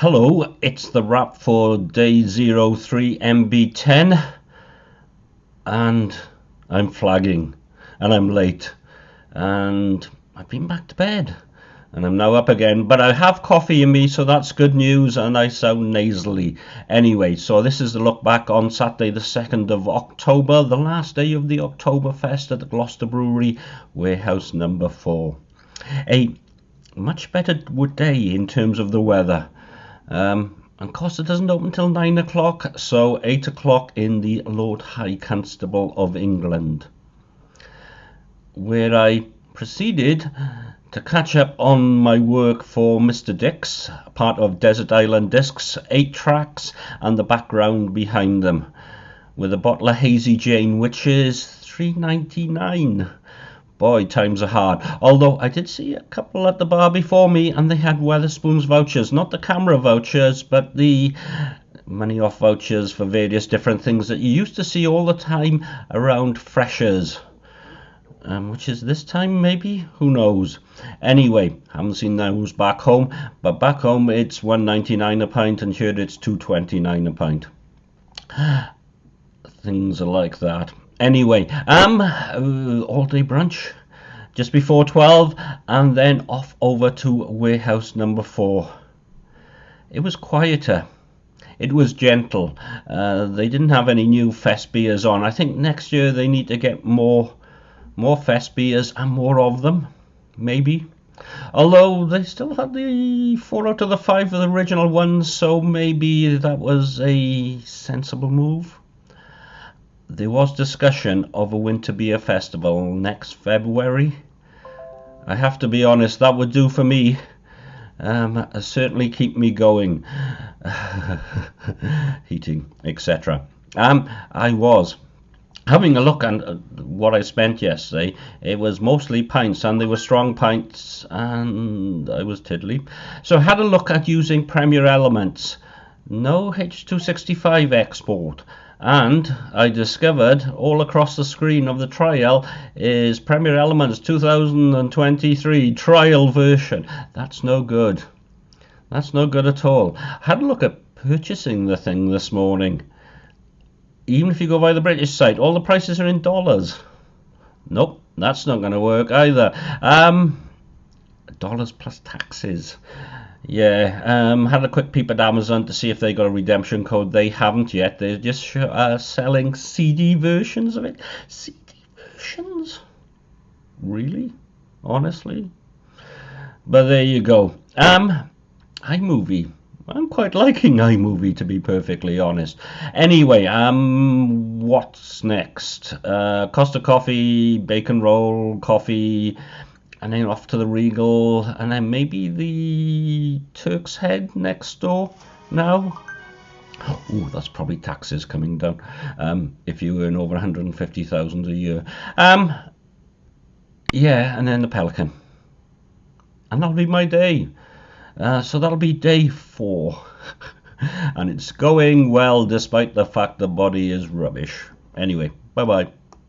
Hello, it's the wrap for day 03 MB10 and I'm flagging and I'm late and I've been back to bed and I'm now up again but I have coffee in me so that's good news and I sound nasally. Anyway so this is the look back on Saturday the 2nd of October the last day of the Oktoberfest at the Gloucester Brewery warehouse number 4 a much better day in terms of the weather um, and Costa doesn't open till 9 o'clock, so 8 o'clock in the Lord High Constable of England, where I proceeded to catch up on my work for Mr. Dix, part of Desert Island Discs, 8 tracks, and the background behind them, with a bottle of Hazy Jane, which is 3.99 Boy, times are hard. Although I did see a couple at the bar before me and they had Wetherspoons vouchers. Not the camera vouchers, but the money off vouchers for various different things that you used to see all the time around freshers. Um, which is this time maybe who knows anyway haven't seen those back home but back home it's 1.99 a pint and here it's 2.29 a pint things are like that Anyway, um, all day brunch just before 12 and then off over to warehouse number 4. It was quieter. It was gentle. Uh, they didn't have any new fest beers on. I think next year they need to get more more fest beers and more of them. Maybe. Although they still had the four out of the five of the original ones, so maybe that was a sensible move there was discussion of a winter beer festival next February. I have to be honest, that would do for me. Um, certainly keep me going, heating, etc. Um, I was having a look at uh, what I spent yesterday. It was mostly pints, and they were strong pints, and I was tiddly. So I had a look at using Premiere Elements. No H265 export and I discovered all across the screen of the trial is Premiere Elements 2023 trial version. That's no good. That's no good at all. I had a look at purchasing the thing this morning. Even if you go by the British site, all the prices are in dollars. Nope, that's not going to work either. Um, dollars plus taxes. Yeah, um, had a quick peep at Amazon to see if they got a redemption code. They haven't yet. They're just uh, selling CD versions of it. CD versions? Really? Honestly? But there you go. Um, iMovie. I'm quite liking iMovie to be perfectly honest. Anyway, um, what's next? Uh, Costa Coffee, Bacon Roll, Coffee and then off to the Regal, and then maybe the Turk's Head next door now. Oh, that's probably taxes coming down um, if you earn over 150,000 a year. Um, yeah, and then the Pelican. And that'll be my day. Uh, so that'll be day four. and it's going well despite the fact the body is rubbish. Anyway, bye bye.